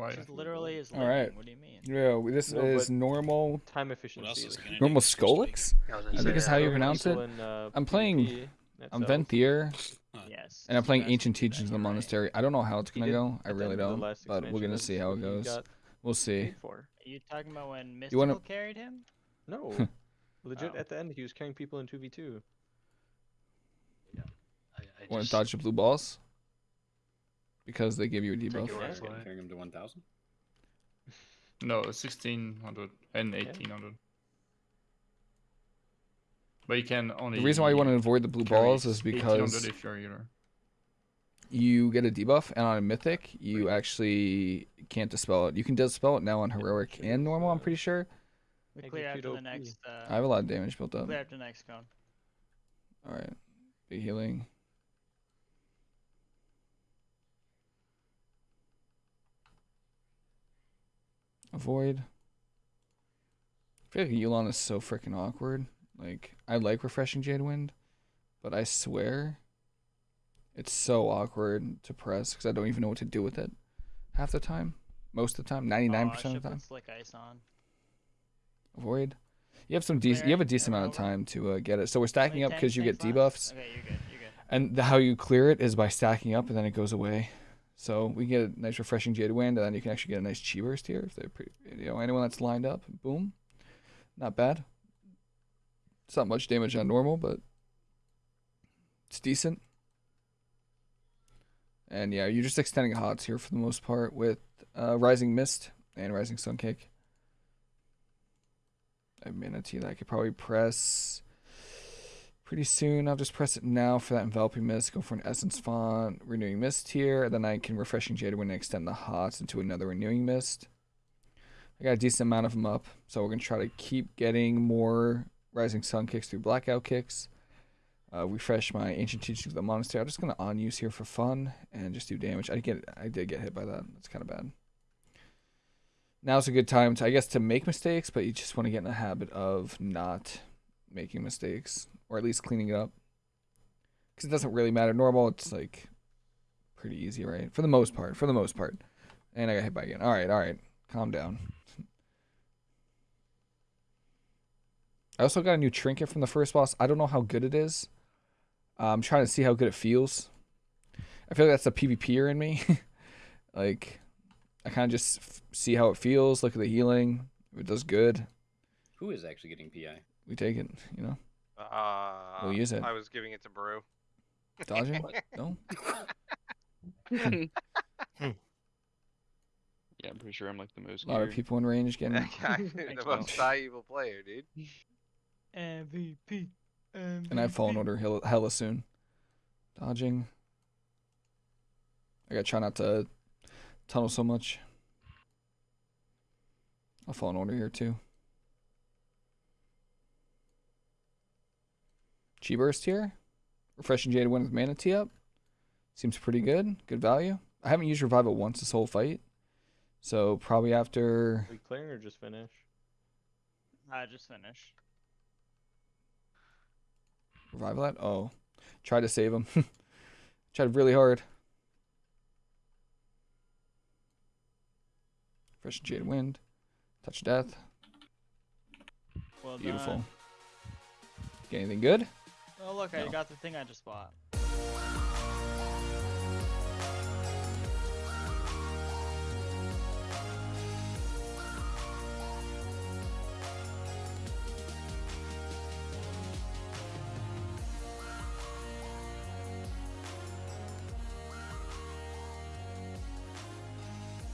Why? Just literally is All lightning. What do you mean? Yeah, this No, is normal. Time What efficiency. else is gonna Normal do? Skolex? I was I gonna think say, is how you pronounce it. In, uh, I'm playing- PvP, I'm how- Venthyr, Yes. and I'm playing Ancient to Teachings of the you're right. Monastery. I don't know how it's gonna go. I really end of the don't. But we're gonna see how it goes. We'll see. Are you talking about when Mystical wanna- carried him? No, legit. Oh. At the end, he was carrying people in two v two. I, I Want to dodge the blue balls? Because they give you a Take debuff. your word That's for gonna it. carry him to 1,000. No, 1600 and 1800. But you can only. The reason why you want to avoid the blue balls is because if you're healer. you get a debuff, and on a mythic, you actually can't dispel it. You can dispel it now on heroic and normal. I'm pretty sure. We clear after the next. Uh, I have a lot of damage built up. clear after the next cone. All right, big healing. Avoid. I feel like Yulon is so freaking awkward. Like I like refreshing Jade Wind, but I swear, it's so awkward to press because I don't even know what to do with it. Half the time, most of the time, ninety nine Oh, I percent of the time. slick ice on. Avoid. You have some decent. You have a decent amount of time to uh, get it. So we're stacking up because you get debuffs. Okay, you're good. You're good. And the, how you clear it is by stacking up, and then it goes away. So we get a nice refreshing Jade Wind, and then you can actually get a nice Chi Burst here if they're pretty. You know, anyone that's lined up, boom, not bad. It's not much damage on normal, but it's decent. And yeah, you're just extending hots here for the most part with uh, Rising Mist and Rising Sun Kick. I that I could probably press pretty soon. I'll just press it now for that enveloping mist. Go for an essence font, renewing mist here. And then I can refreshing jade wind I extend the hots into another renewing mist. I got a decent amount of them up, so we're gonna try to keep getting more rising sun kicks through blackout kicks. Uh, refresh my ancient teachings of the monastery. I'm just gonna on use here for fun and just do damage. I get I did get hit by that. That's kind of bad. Now's a good time to I guess to make mistakes, but you just want to get in the habit of not making mistakes or at least cleaning it up. Because it doesn't really matter. Normal, it's like pretty easy, right? For the most part. For the most part. And I got hit by again. All right, all right. Calm down. I also got a new trinket from the first boss. I don't know how good it is. Uh, I'm trying to see how good it feels. I feel like that's the PvPer in me. like, I kind of just see how it feels, look at the healing. If it does good, Who is actually getting PI? We take it, you know? Uh, We'll use it. I was giving it to Brew. Dodging? no? Yeah, I'm pretty sure I'm like the most. A lot of people in range getting. That guy, the most valuable player, dude. MVP. And I have fallen order hella, hella soon. Dodging. I gotta try not to tunnel so much. I'll fallen order here too. Chi burst here. Refreshing Jade Wind with Mana Tea up. Seems pretty good. Good value. I haven't used Revival once this whole fight. So probably after we clearing or just finish? I just finished. Revival that? Oh. Tried to save him. Tried really hard. Fresh Jade Wind. Touch Death. Well Beautiful. done. Get anything good? Look, I got the thing I just bought.